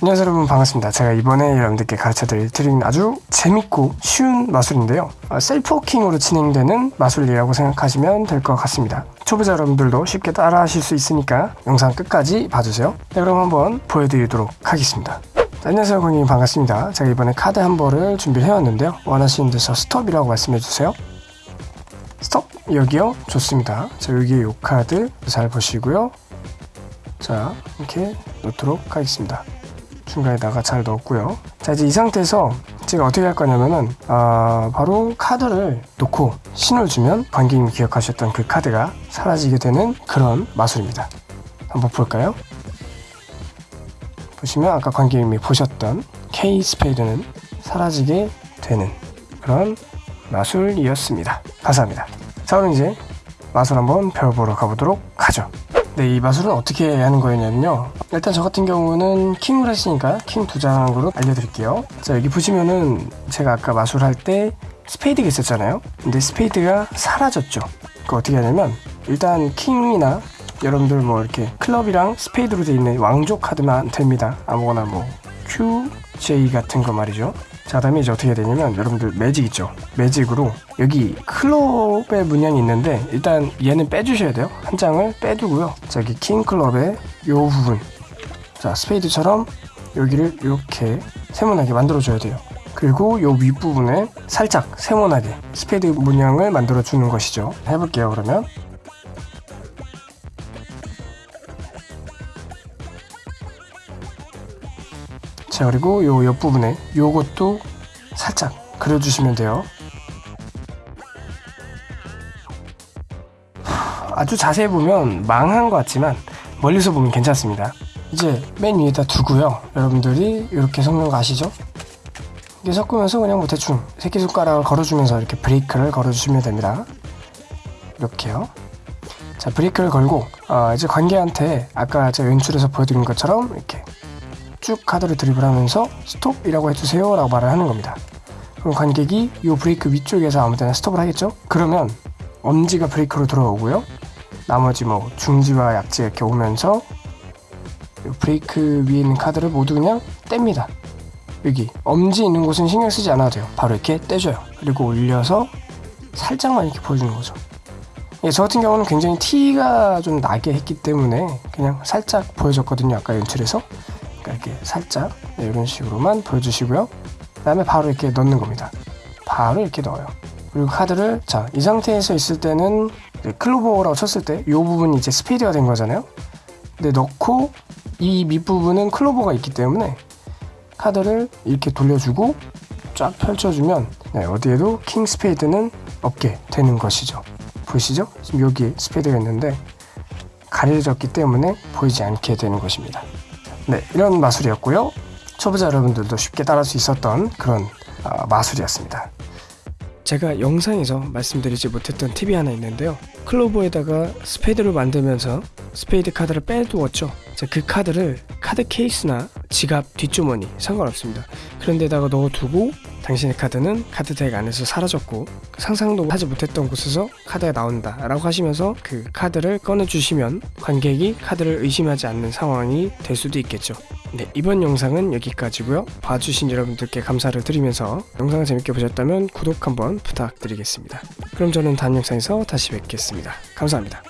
안녕하세요 여러분. 반갑습니다. 제가 이번에 여러분들께 가르쳐드릴 트릭은 아주 재밌고 쉬운 마술인데요. 아, self working으로 진행되는 마술이라고 생각하시면 될 것 같습니다. 초보자 여러분들도 쉽게 따라 하실 수 있으니까 영상 끝까지 봐주세요. 네 그럼 한번 보여드리도록 하겠습니다. 자, 안녕하세요 고객님. 반갑습니다. 제가 이번에 카드 한 벌을 준비를 해왔는데요. 원하시는 데서 스톱이라고 말씀해주세요. 스톱 여기요? 좋습니다. 자 여기 요 카드 잘 보시고요. 자 이렇게 놓도록 하겠습니다 중간에다가 잘 넣었고요. 자 이제 이 상태에서 제가 어떻게 할 거냐면은 아, 바로 카드를 놓고 신호를 주면 관객님이 기억하셨던 그 카드가 사라지게 되는 그런 마술입니다. 한번 볼까요? 보시면 아까 관객님이 보셨던 K 스페이드는 사라지게 되는 그런 마술이었습니다. 감사합니다. 자 그럼 이제 마술 한번 배워보러 가보도록 하죠 네, 이 마술은 어떻게 하는 거였냐면요. 일단 저 같은 경우는 킹을 했으니까 킹 두 장으로 알려드릴게요. 자, 여기 보시면은 제가 아까 마술할 때 스페이드가 있었잖아요. 근데 스페이드가 사라졌죠. 그 어떻게 하냐면 일단 킹이나 여러분들 뭐 이렇게 클럽이랑 스페이드로 되어 있는 왕족 카드만 됩니다. 아무거나 뭐 Q, J 같은 거 말이죠. 자 다음에 이제 어떻게 되냐면 여러분들 매직 있죠? 매직으로 여기 클럽의 문양이 있는데 일단 얘는 빼주셔야 돼요. 한 장을 빼두고요. 자 여기 킹클럽의 요 부분. 자 스페이드처럼 여기를 이렇게 세모나게 만들어 줘야 돼요. 그리고 요 윗부분에 살짝 세모나게 스페이드 문양을 만들어 주는 것이죠. 해볼게요 그러면 자 그리고 요 옆부분에 요것도 살짝 그려주시면 돼요. 아주 자세히 보면 망한 것 같지만 멀리서 보면 괜찮습니다. 이제 맨 위에다 두고요. 여러분들이 이렇게 섞는 거 아시죠? 이게 섞으면서 그냥 뭐 대충 새끼손가락을 걸어주면서 이렇게 브레이크를 걸어주시면 됩니다. 이렇게요. 자 브레이크를 걸고 어, 이제 관계한테 아까 제가 연출에서 보여드린 것처럼 이렇게 쭉 카드를 드립을 하면서 스톱이라고 해주세요 라고 말을 하는 겁니다. 그럼 관객이 이 브레이크 위쪽에서 아무 데나 스톱을 하겠죠? 그러면 엄지가 브레이크로 들어오고요. 나머지 뭐 중지와 약지 이렇게 오면서 브레이크 위에 있는 카드를 모두 그냥 뗍니다. 여기 엄지 있는 곳은 신경 쓰지 않아도 돼요. 바로 이렇게 떼줘요. 그리고 올려서 살짝만 이렇게 보여주는 거죠. 예, 저 같은 경우는 굉장히 티가 좀 나게 했기 때문에 그냥 살짝 보여줬거든요. 아까 연출에서 이렇게 살짝 네, 이런 식으로만 보여주시고요. 그 다음에 바로 이렇게 넣는 겁니다. 바로 이렇게 넣어요. 그리고 카드를 자 이 상태에서 있을 때는 클로버라고 쳤을 때 이 부분이 이제 스페이드가 된 거잖아요. 근데 넣고 이 밑부분은 클로버가 있기 때문에 카드를 이렇게 돌려주고 쫙 펼쳐주면 네, 어디에도 킹 스페이드는 없게 되는 것이죠. 보이시죠? 지금 여기 스페이드가 있는데 가려졌기 때문에 보이지 않게 되는 것입니다 네 이런 마술이었고요. 초보자 여러분들도 쉽게 따라할 수 있었던 그런 어, 마술이었습니다. 제가 영상에서 말씀드리지 못했던 팁이 하나 있는데요. 클로버에다가 스페이드를 만들면서 스페이드 카드를 빼두었죠. 그 카드를 카드 케이스나 지갑 뒷주머니 상관없습니다. 그런 데다가 넣어두고 당신의 카드는 카드 덱 안에서 사라졌고 상상도 하지 못했던 곳에서 카드가 나온다 라고 하시면서 그 카드를 꺼내주시면 관객이 카드를 의심하지 않는 상황이 될 수도 있겠죠. 네 이번 영상은 여기까지고요. 봐주신 여러분들께 감사를 드리면서 영상을 재밌게 보셨다면 구독 한번 부탁드리겠습니다. 그럼 저는 다음 영상에서 다시 뵙겠습니다. 감사합니다